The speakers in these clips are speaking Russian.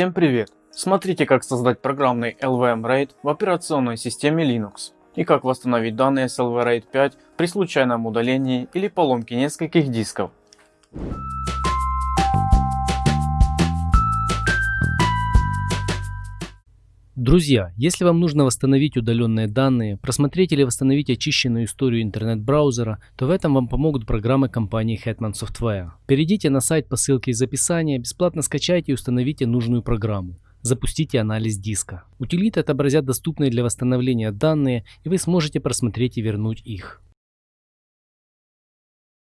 Всем привет! Смотрите как создать программный LVM RAID в операционной системе Linux и как восстановить данные с LV RAID 5 при случайном удалении или поломке нескольких дисков. Друзья, если вам нужно восстановить удаленные данные, просмотреть или восстановить очищенную историю интернет-браузера, то в этом вам помогут программы компании Hetman Software. Перейдите на сайт по ссылке из описания, бесплатно скачайте и установите нужную программу. Запустите анализ диска. Утилиты отобразят доступные для восстановления данные и вы сможете просмотреть и вернуть их.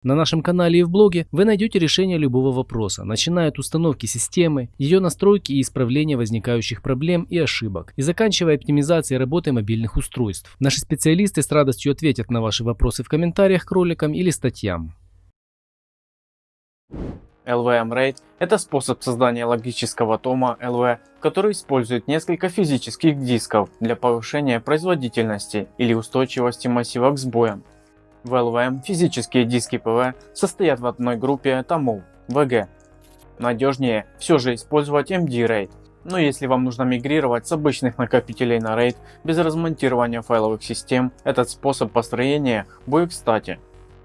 На нашем канале и в блоге вы найдете решение любого вопроса, начиная от установки системы, ее настройки и исправления возникающих проблем и ошибок, и заканчивая оптимизацией работы мобильных устройств. Наши специалисты с радостью ответят на ваши вопросы в комментариях к роликам или статьям. LVM RAID – это способ создания логического тома LV, который использует несколько физических дисков для повышения производительности или устойчивости массива к сбоям. В LVM физические диски ПВ состоят в одной группе томов VG. Надежнее все же использовать MD RAID, но если вам нужно мигрировать с обычных накопителей на RAID без размонтирования файловых систем, этот способ построения будет кстати.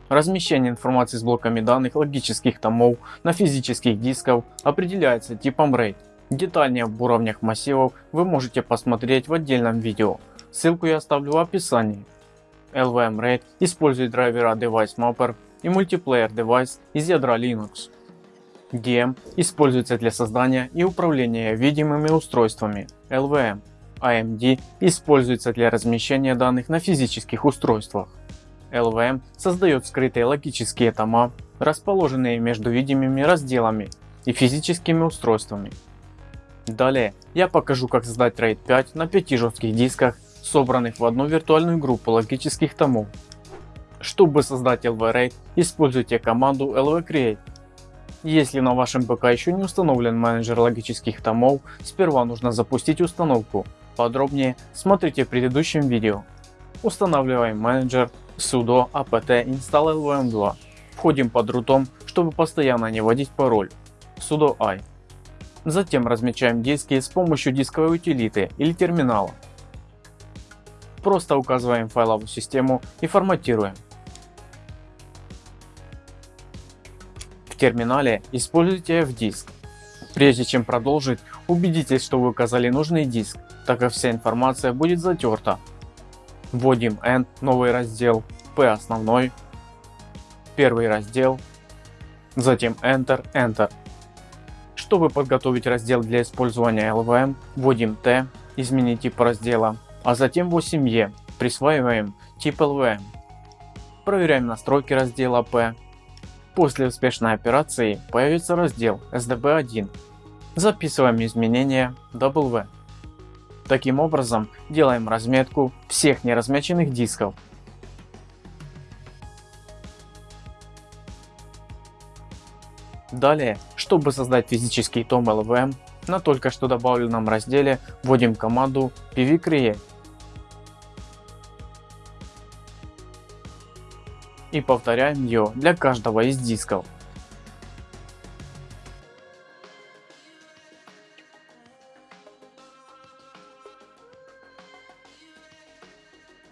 Размещение информации с блоками данных логических томов на физических дисках определяется типом RAID. Детальнее об уровнях массивов вы можете посмотреть в отдельном видео, ссылку я оставлю в описании. LVM RAID использует драйвера Device Mapper и Multiplayer Device из ядра Linux. DM используется для создания и управления видимыми устройствами LVM. AMD используется для размещения данных на физических устройствах. LVM создает скрытые логические тома, расположенные между видимыми разделами и физическими устройствами. Далее я покажу как создать RAID 5 на 5 жестких дисках собранных в одну виртуальную группу логических томов. Чтобы создать LV-RAID, используйте команду LV-Create. Если на вашем ПК еще не установлен менеджер логических томов, сперва нужно запустить установку. Подробнее смотрите в предыдущем видео. Устанавливаем менеджер sudo apt install lvm2. Входим под рутом, чтобы постоянно не вводить пароль sudo i. Затем размечаем диски с помощью дисковой утилиты или терминала. Просто указываем файловую систему и форматируем. В терминале используйте F-диск. Прежде чем продолжить, убедитесь, что вы указали нужный диск, так как вся информация будет затерта. Вводим N, новый раздел, P основной, первый раздел, затем Enter, Enter. Чтобы подготовить раздел для использования LVM, вводим T, изменить тип раздела, а затем 8E присваиваем тип LVM. Проверяем настройки раздела P. После успешной операции появится раздел SDB1. Записываем изменения W. Таким образом делаем разметку всех неразмеченных дисков. Далее, чтобы создать физический том LVM, на только что добавленном разделе вводим команду pvcreate и повторяем ее для каждого из дисков.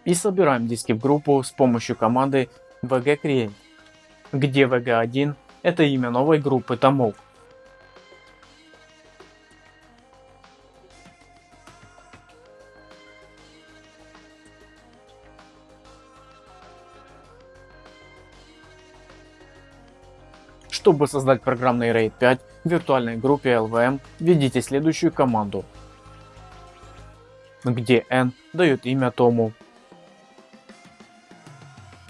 И собираем диски в группу с помощью команды vgcreate, где vg1 это имя новой группы томов. Чтобы создать программный RAID 5 в виртуальной группе LVM, введите следующую команду, где n дает имя тому,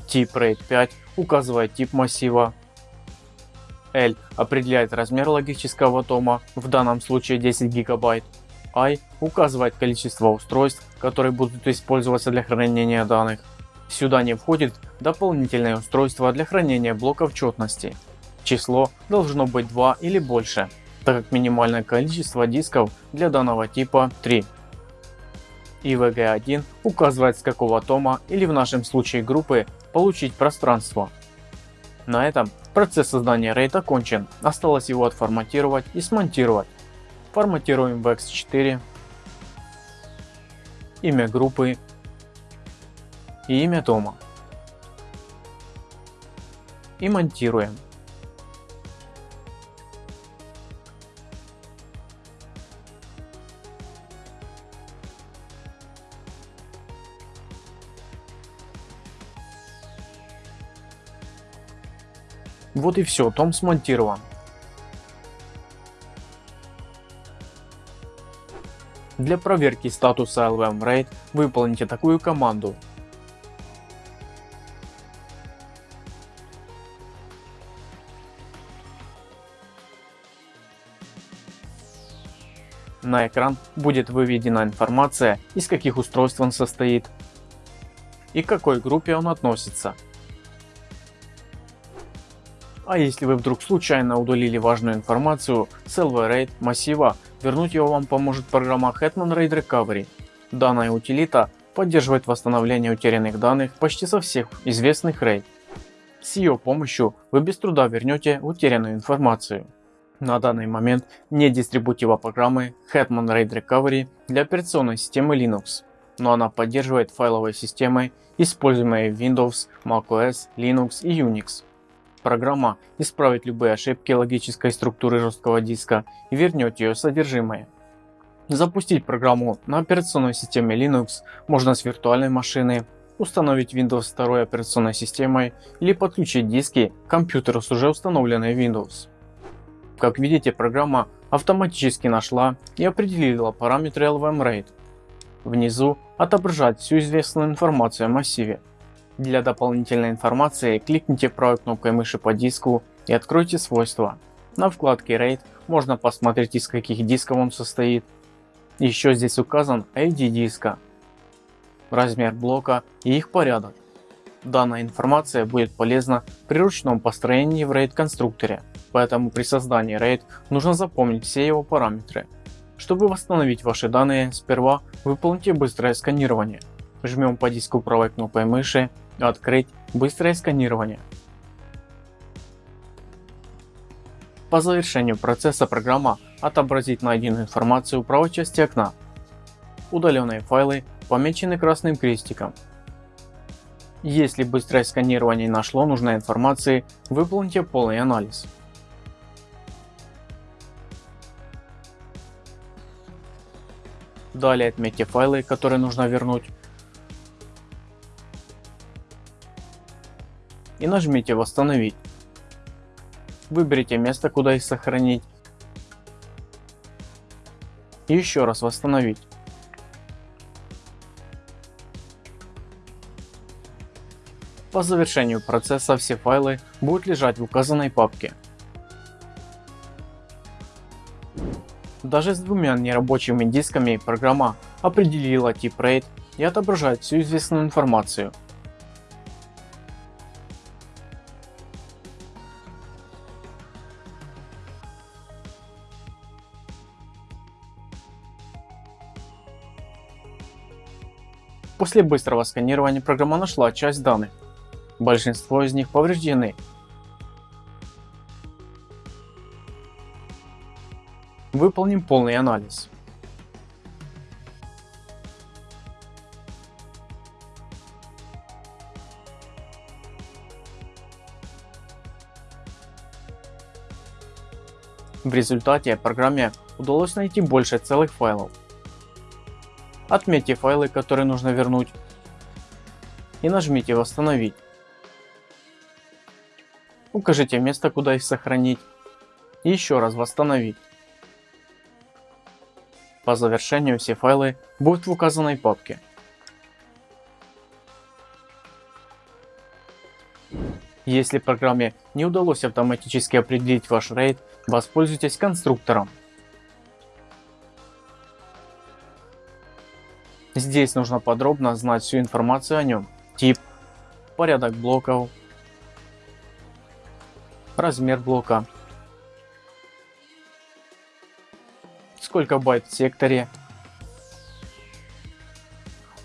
тип RAID 5 указывает тип массива, L определяет размер логического тома, в данном случае 10 гигабайт, I указывает количество устройств, которые будут использоваться для хранения данных. Сюда не входит дополнительное устройство для хранения блоков четности. Число должно быть 2 или больше, так как минимальное количество дисков для данного типа 3. И VG1 указывает с какого тома или в нашем случае группы получить пространство. На этом процесс создания RAID окончен, осталось его отформатировать и смонтировать. Форматируем в X4, имя группы и имя дома. И монтируем. Вот и все, том смонтирован. Для проверки статуса LVM RAID выполните такую команду. На экран будет выведена информация, из каких устройств он состоит и к какой группе он относится. А если вы вдруг случайно удалили важную информацию с LV RAID массива, вернуть его вам поможет программа Hetman RAID Recovery. Данная утилита поддерживает восстановление утерянных данных почти со всех известных RAID. С ее помощью вы без труда вернете утерянную информацию. На данный момент нет дистрибутива программы Hetman RAID Recovery для операционной системы Linux, но она поддерживает файловые системы, используемые в Windows, macOS, Linux и Unix. Программа исправит любые ошибки логической структуры жесткого диска и вернет ее содержимое. Запустить программу на операционной системе Linux можно с виртуальной машины, установить Windows 2 операционной системой или подключить диски к компьютеру с уже установленной Windows. Как видите, программа автоматически нашла и определила параметры LVM-RAID. Внизу отображает всю известную информацию о массиве. Для дополнительной информации кликните правой кнопкой мыши по диску и откройте свойства. На вкладке RAID можно посмотреть из каких дисков он состоит. Еще здесь указан ID диска, размер блока и их порядок. Данная информация будет полезна при ручном построении в RAID конструкторе, поэтому при создании RAID нужно запомнить все его параметры. Чтобы восстановить ваши данные, сперва выполните быстрое сканирование. Жмем по диску правой кнопкой мыши Открыть быстрое сканирование. По завершению процесса программа отобразит найденную информацию в правой части окна. Удаленные файлы помечены красным крестиком. Если быстрое сканирование нашло нужной информации, выполните полный анализ. Далее отметьте файлы, которые нужно вернуть и нажмите восстановить. Выберите место куда их сохранить еще раз восстановить. По завершению процесса все файлы будут лежать в указанной папке. Даже с двумя нерабочими дисками программа определила тип RAID и отображает всю известную информацию После быстрого сканирования программа нашла часть данных. Большинство из них повреждены. Выполним полный анализ. В результате программе удалось найти больше целых файлов Отметьте файлы, которые нужно вернуть и нажмите восстановить. Укажите место, куда их сохранить и еще раз восстановить. По завершению все файлы будут в указанной папке. Если программе не удалось автоматически определить ваш RAID, воспользуйтесь конструктором. Здесь нужно подробно знать всю информацию о нем. Тип, порядок блоков, размер блока, сколько байт в секторе,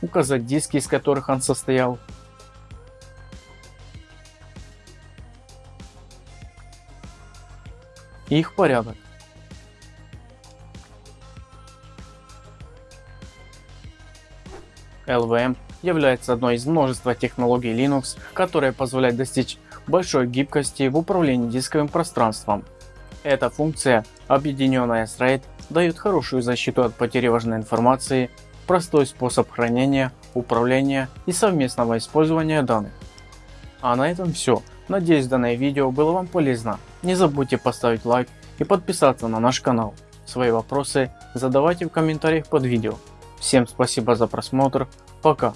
указать диски, из которых он состоял, их порядок. LVM является одной из множества технологий Linux, которые позволяют достичь большой гибкости в управлении дисковым пространством. Эта функция, объединенная с RAID, дает хорошую защиту от потери важной информации, простой способ хранения, управления и совместного использования данных. А на этом все. Надеюсь данное видео было вам полезно. Не забудьте поставить лайк и подписаться на наш канал. Свои вопросы задавайте в комментариях под видео. Всем спасибо за просмотр. Пока.